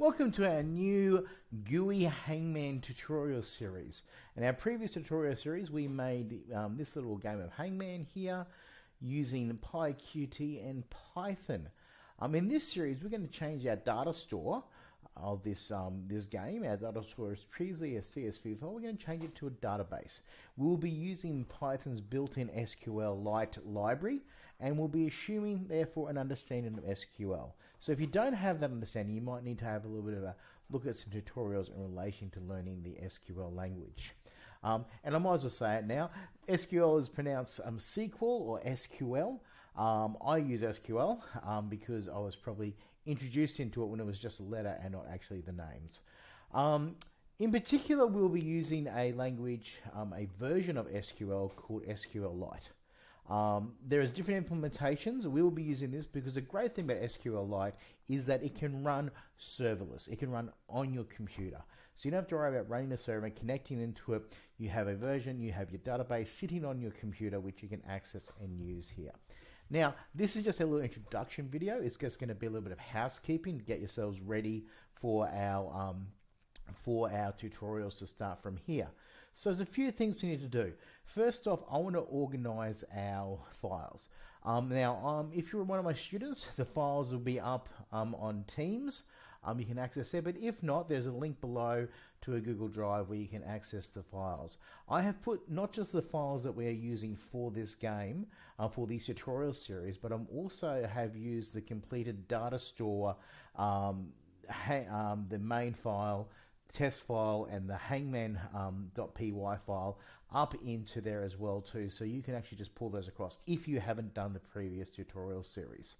Welcome to our new GUI Hangman tutorial series. In our previous tutorial series we made um, this little game of Hangman here using PyQt and Python. Um, in this series we're going to change our data store of this um, this game. Our data store is previously a CSV file. We're going to change it to a database. We'll be using Python's built-in SQLite library, and we'll be assuming, therefore, an understanding of SQL. So if you don't have that understanding, you might need to have a little bit of a look at some tutorials in relation to learning the SQL language. Um, and I might as well say it now. SQL is pronounced um, SQL or SQL. Um, I use SQL um, because I was probably introduced into it when it was just a letter and not actually the names. Um, in particular, we'll be using a language, um, a version of SQL called SQLite. Um, there is different implementations. We will be using this because the great thing about SQLite is that it can run serverless. It can run on your computer. So you don't have to worry about running a server and connecting into it. You have a version, you have your database sitting on your computer, which you can access and use here. Now, this is just a little introduction video. It's just going to be a little bit of housekeeping to get yourselves ready for our um, for our tutorials to start from here. So there's a few things we need to do. First off, I want to organize our files. Um, now, um, if you're one of my students, the files will be up um, on Teams um, you can access it. But if not, there's a link below to a Google Drive where you can access the files. I have put not just the files that we're using for this game, uh, for these tutorial series, but I'm also have used the completed data store, um, um, the main file, test file and the hangman.py um, file up into there as well too so you can actually just pull those across if you haven't done the previous tutorial series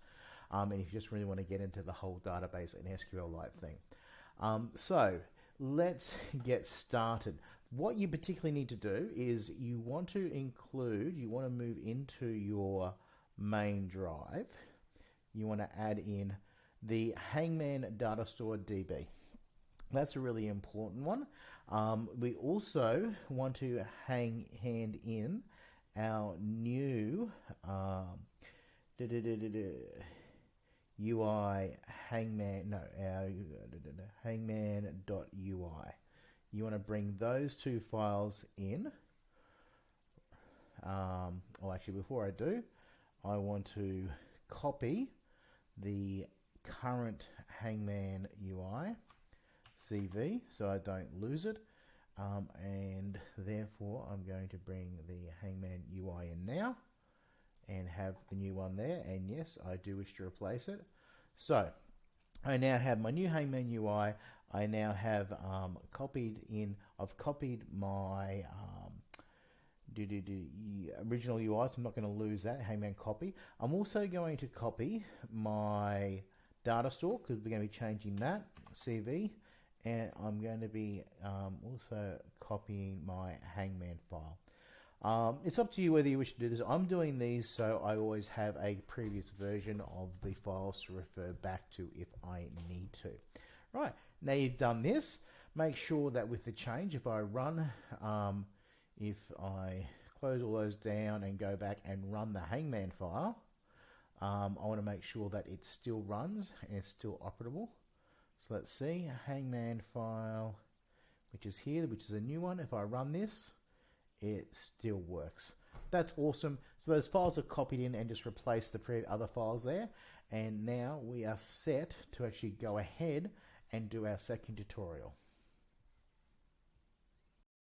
um, and if you just really want to get into the whole database and SQLite thing. Um, so let's get started. What you particularly need to do is you want to include, you want to move into your main drive, you want to add in the Hangman Data Store DB. That's a really important one. Um, we also want to hang hand in our new um, UI hangman, no, our hangman.ui. You want to bring those two files in. Um, well, actually, before I do, I want to copy the current Hangman UI CV so I don't lose it. Um, and therefore, I'm going to bring the Hangman UI in now and have the new one there. And yes, I do wish to replace it. So I now have my new Hangman UI. I now have um, copied in, I've copied my um, do, do, do, original UI, so I'm not going to lose that Hangman copy. I'm also going to copy my data store because we're going to be changing that CV and I'm going to be um, also copying my Hangman file. Um, it's up to you whether you wish to do this. I'm doing these so I always have a previous version of the files to refer back to if I need to. Right, now you've done this, make sure that with the change, if I run, um, if I close all those down and go back and run the Hangman file, um, I want to make sure that it still runs and it's still operable. So let's see, Hangman file, which is here, which is a new one. If I run this, it still works. That's awesome. So those files are copied in and just replace the other files there. And now we are set to actually go ahead and do our second tutorial.